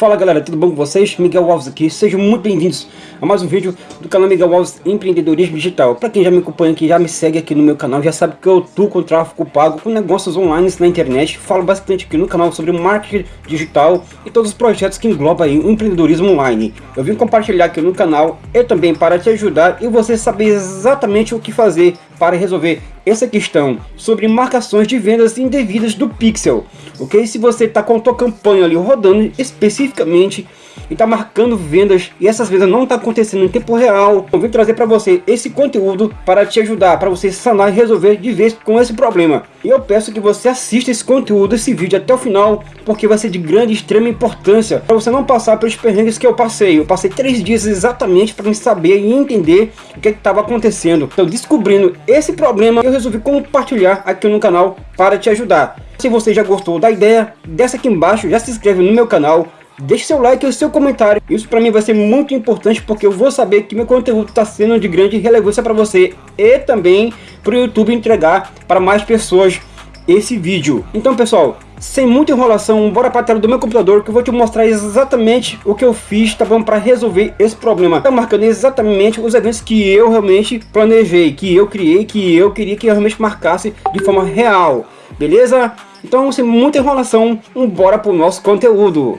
Fala galera, tudo bom com vocês? Miguel Alves aqui, sejam muito bem-vindos a mais um vídeo do canal Miguel Alves Empreendedorismo Digital. Para quem já me acompanha aqui, já me segue aqui no meu canal, já sabe que eu atuo com tráfego pago, com negócios online na internet. Falo bastante aqui no canal sobre marketing digital e todos os projetos que englobam aí o empreendedorismo online. Eu vim compartilhar aqui no canal e também para te ajudar e você saber exatamente o que fazer para resolver essa questão sobre marcações de vendas indevidas do Pixel, ok? Se você está com a tua campanha ali rodando especificamente e está marcando vendas e essas vendas não tá acontecendo em tempo real, eu vim trazer para você esse conteúdo para te ajudar, para você sanar e resolver de vez com esse problema. E eu peço que você assista esse conteúdo, esse vídeo até o final, porque vai ser de grande extrema importância para você não passar pelos perrengues que eu passei. Eu passei três dias exatamente para saber e entender o que estava acontecendo. Então, descobrindo esse problema, eu resolvi compartilhar aqui no canal para te ajudar. Se você já gostou da ideia, desce aqui embaixo, já se inscreve no meu canal, Deixe seu like e o seu comentário. Isso para mim vai ser muito importante porque eu vou saber que meu conteúdo está sendo de grande relevância para você e também para o YouTube entregar para mais pessoas esse vídeo. Então pessoal, sem muita enrolação, bora para a tela do meu computador que eu vou te mostrar exatamente o que eu fiz, tá? Para resolver esse problema. Tá marcando exatamente os eventos que eu realmente planejei, que eu criei, que eu queria que eu realmente marcasse de forma real. Beleza? Então, sem muita enrolação, bora para o nosso conteúdo.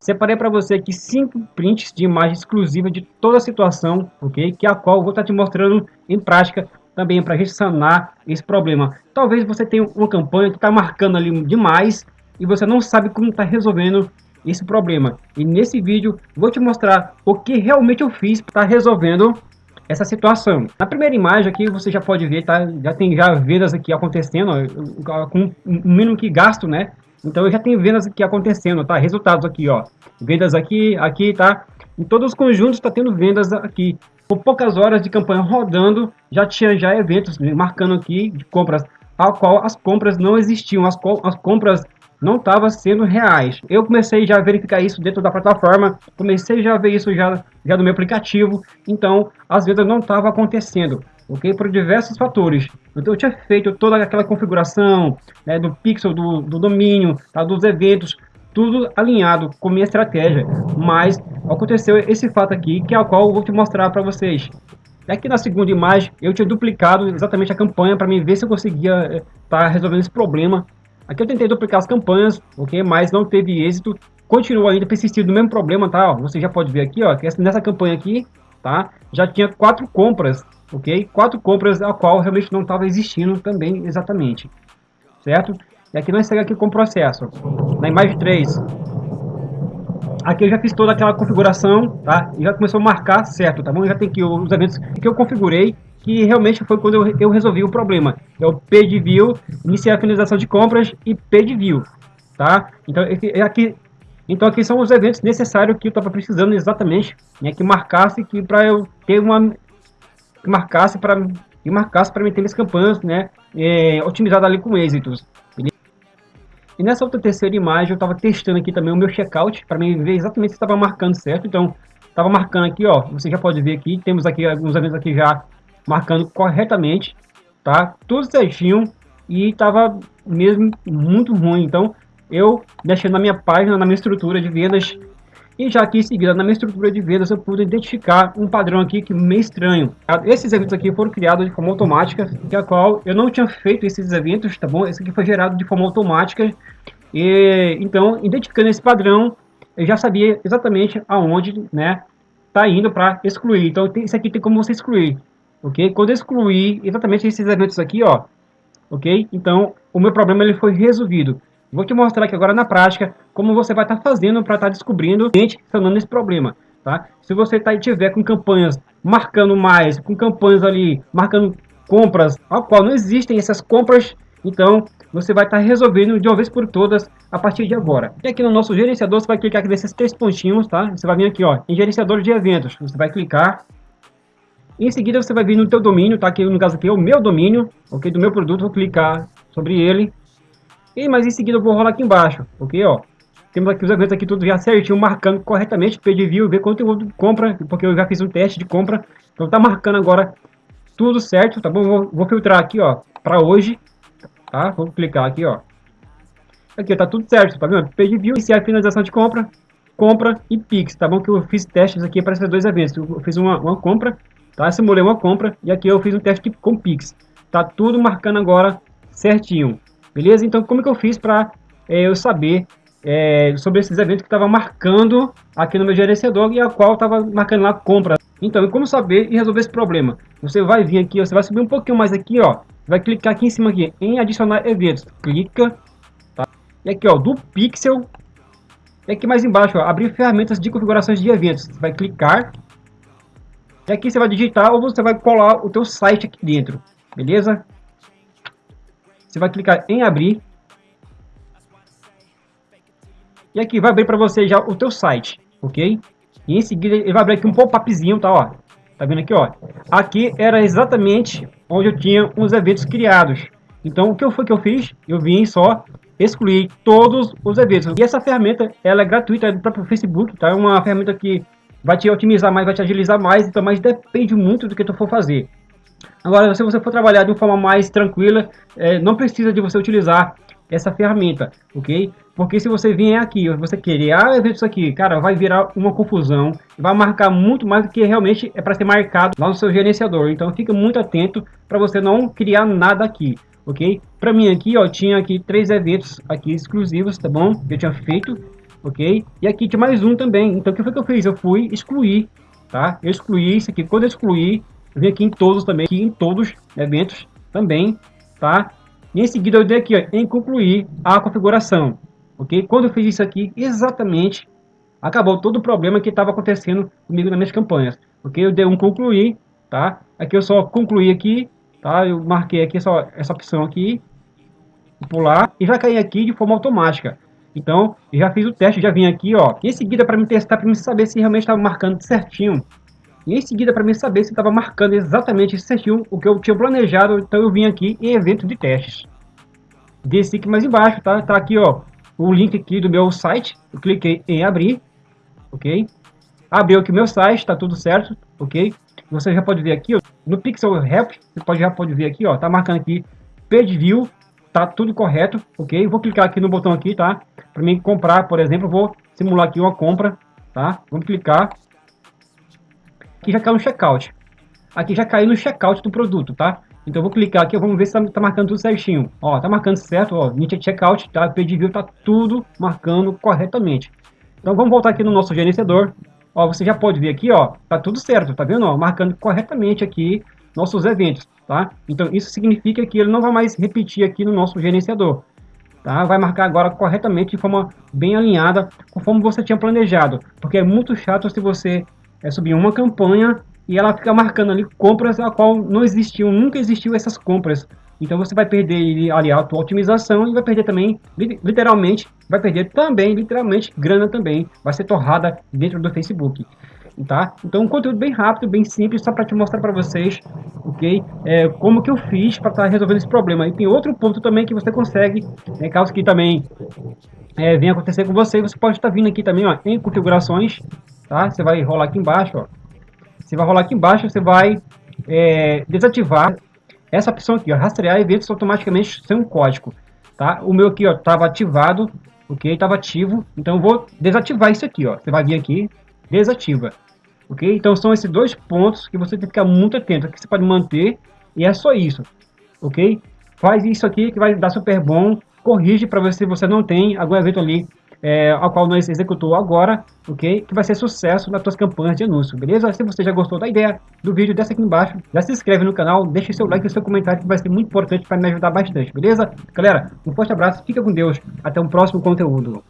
Separei para você aqui cinco prints de imagem exclusiva de toda a situação, ok? Que a qual eu vou estar tá te mostrando em prática também para sanar esse problema. Talvez você tenha uma campanha que está marcando ali demais e você não sabe como está resolvendo esse problema. E nesse vídeo vou te mostrar o que realmente eu fiz para estar resolvendo essa situação. Na primeira imagem aqui você já pode ver, tá? Já tem já vendas aqui acontecendo, ó, com o mínimo que gasto, né? Então eu já tenho vendas aqui acontecendo, tá? Resultados aqui, ó. Vendas aqui, aqui, tá? Em todos os conjuntos está tendo vendas aqui. Por poucas horas de campanha rodando, já tinha já eventos marcando aqui de compras, a qual as compras não existiam, as, as compras não estava sendo reais. Eu comecei já a verificar isso dentro da plataforma, comecei já a ver isso já, já no meu aplicativo, então as vendas não estavam acontecendo, ok? Por diversos fatores. Então eu tinha feito toda aquela configuração né, do pixel, do, do domínio, tá, dos eventos, tudo alinhado com minha estratégia, mas aconteceu esse fato aqui, que é o qual eu vou te mostrar para vocês. Aqui na segunda imagem, eu tinha duplicado exatamente a campanha para mim ver se eu conseguia estar tá resolvendo esse problema Aqui eu tentei duplicar as campanhas, ok? Mas não teve êxito. Continua ainda persistindo o mesmo problema, tá? Ó, você já pode ver aqui, ó, que nessa campanha aqui, tá? Já tinha quatro compras, ok? Quatro compras a qual realmente não estava existindo também exatamente, certo? E aqui nós seguimos aqui com o processo. Na imagem 3, aqui eu já fiz toda aquela configuração, tá? E já começou a marcar certo, tá bom? Já tem aqui os eventos que eu configurei que realmente foi quando eu, eu resolvi o problema. É o Page View, iniciar a finalização de compras e Page View, tá? Então aqui, então aqui são os eventos necessários que eu estava precisando exatamente, né, que marcasse que para eu ter uma que marcasse para que marcasse para meter minhas campanhas, né, é, otimizada ali com êxitos. E nessa outra terceira imagem eu estava testando aqui também o meu checkout para ver exatamente se estava marcando certo. Então estava marcando aqui, ó, você já pode ver aqui, temos aqui alguns eventos aqui já marcando corretamente, tá? Tudo certinho e tava mesmo muito ruim. Então, eu mexendo na minha página, na minha estrutura de vendas e já aqui seguida, na minha estrutura de vendas, eu pude identificar um padrão aqui que meio estranho. Esses eventos aqui foram criados de forma automática, que a qual eu não tinha feito esses eventos, tá bom? Esse aqui foi gerado de forma automática. E então, identificando esse padrão, eu já sabia exatamente aonde, né, tá indo para excluir. Então, isso aqui tem como você excluir ok? Quando eu excluir exatamente esses eventos aqui, ó, ok? Então, o meu problema ele foi resolvido. Vou te mostrar aqui agora na prática como você vai estar tá fazendo para estar tá descobrindo e sanando esse problema, tá? Se você tá, tiver com campanhas marcando mais, com campanhas ali marcando compras, ao qual não existem essas compras, então você vai estar tá resolvendo de uma vez por todas a partir de agora. E aqui no nosso gerenciador, você vai clicar aqui nesses três pontinhos, tá? Você vai vir aqui, ó, em gerenciador de eventos. Você vai clicar em seguida você vai vir no teu domínio, tá? Aqui no caso aqui é o meu domínio, ok? Do meu produto, vou clicar sobre ele. E mas em seguida eu vou rolar aqui embaixo, ok? Ó, temos aqui os eventos aqui tudo já certinho, marcando corretamente, pedir view, ver conteúdo, compra, porque eu já fiz um teste de compra, então tá marcando agora tudo certo, tá bom? Vou, vou filtrar aqui, ó, para hoje, tá? Vou clicar aqui, ó. Aqui, tá tudo certo, tá vendo? Page view, iniciar finalização de compra, compra e Pix, tá bom? Que eu fiz testes aqui para esses dois eventos. Eu fiz uma, uma compra, tá? Simulei uma compra e aqui eu fiz um teste com Pix. Tá tudo marcando agora certinho, beleza? Então, como que eu fiz para é, eu saber é, sobre esses eventos que estava marcando aqui no meu gerenciador e a qual estava marcando lá compra. Então, como saber e resolver esse problema? Você vai vir aqui, você vai subir um pouquinho mais aqui, ó. Vai clicar aqui em cima aqui em adicionar eventos. Clica, tá? E aqui, ó, do Pixel. E aqui mais embaixo, ó, abrir ferramentas de configurações de eventos. Você vai clicar. E aqui você vai digitar ou você vai colar o teu site aqui dentro. Beleza? Você vai clicar em abrir. E aqui vai abrir para você já o teu site, ok? E em seguida ele vai abrir aqui um pop-upzinho, tá? Ó, tá vendo aqui, ó? Aqui era exatamente onde eu tinha os eventos criados. Então, o que foi que eu fiz? Eu vim só excluir todos os eventos. E essa ferramenta, ela é gratuita, é do próprio Facebook, tá? É uma ferramenta que vai te otimizar mais, vai te agilizar mais, então, mas depende muito do que tu for fazer. Agora, se você for trabalhar de uma forma mais tranquila, é, não precisa de você utilizar essa ferramenta, ok? Porque se você vier aqui, você criar ah, eventos aqui, cara, vai virar uma confusão, vai marcar muito mais do que realmente é para ser marcado lá no seu gerenciador. Então fica muito atento para você não criar nada aqui, ok? Para mim aqui, ó, tinha aqui três eventos aqui exclusivos, tá bom? Eu tinha feito, ok? E aqui tinha mais um também. Então o que foi que eu fiz? Eu fui excluir, tá? Eu excluí isso aqui. Quando eu excluí, eu vim aqui em todos também, aqui em todos eventos também, tá? E em seguida eu dei aqui ó, em concluir a configuração, ok? Quando eu fiz isso aqui, exatamente, acabou todo o problema que estava acontecendo comigo nas minhas campanhas, ok? Eu dei um concluir, tá? Aqui eu só concluí aqui, tá? Eu marquei aqui só essa opção aqui, pular, e vai cair aqui de forma automática. Então, eu já fiz o teste, já vim aqui, ó. Em seguida, para me testar, para me saber se realmente estava marcando certinho. E em seguida, para mim saber se estava marcando exatamente certinho o que eu tinha planejado, então eu vim aqui em evento de testes. Desci aqui mais embaixo, tá? Tá aqui, ó, o link aqui do meu site. Eu cliquei em abrir, ok? Abriu aqui meu site, tá tudo certo, ok? Você já pode ver aqui, ó, no Pixel Help, você pode, já pode ver aqui, ó, tá marcando aqui Page View, tá tudo correto, ok? Vou clicar aqui no botão aqui, tá? Para mim comprar, por exemplo, vou simular aqui uma compra, tá? Vamos clicar aqui já caiu no checkout. Aqui já caiu no checkout do produto, tá? Então vou clicar aqui, vamos ver se tá, tá marcando tudo certinho. Ó, tá marcando certo, ó, Nietzsche Checkout, tá? Pedido tá tudo marcando corretamente. Então vamos voltar aqui no nosso gerenciador. Ó, você já pode ver aqui, ó, tá tudo certo, tá vendo? Ó, marcando corretamente aqui nossos eventos, tá? Então isso significa que ele não vai mais repetir aqui no nosso gerenciador. Tá? Vai marcar agora corretamente de forma bem alinhada, conforme você tinha planejado. Porque é muito chato se você é subir uma campanha e ela fica marcando ali compras a qual não existiu, nunca existiu essas compras. Então você vai perder ali a tua otimização e vai perder também, literalmente, vai perder também, literalmente, grana também. Vai ser torrada dentro do Facebook. Tá? Então um conteúdo bem rápido, bem simples, só para te mostrar para vocês, ok? É, como que eu fiz para estar tá resolvendo esse problema. E tem outro ponto também que você consegue, né, caso que também é, venha acontecer com você, você pode estar tá vindo aqui também ó, em configurações, tá? Você vai rolar aqui embaixo, ó. Você vai rolar aqui embaixo, você vai é, desativar essa opção aqui, ó, rastrear eventos automaticamente sem um código, tá? O meu aqui, ó, estava ativado, ok? Estava ativo, então vou desativar isso aqui, ó. Você vai vir aqui, desativa, ok? Então são esses dois pontos que você tem que ficar muito atento, que você pode manter e é só isso, ok? Faz isso aqui que vai dar super bom, corrige para ver se você não tem algum evento ali é, ao qual nós executou agora, ok? Que vai ser sucesso nas suas campanhas de anúncio, beleza? Se você já gostou da ideia do vídeo, desce aqui embaixo, já se inscreve no canal, deixe seu like e seu comentário que vai ser muito importante para me ajudar bastante, beleza? Galera, um forte abraço, fica com Deus, até um próximo conteúdo.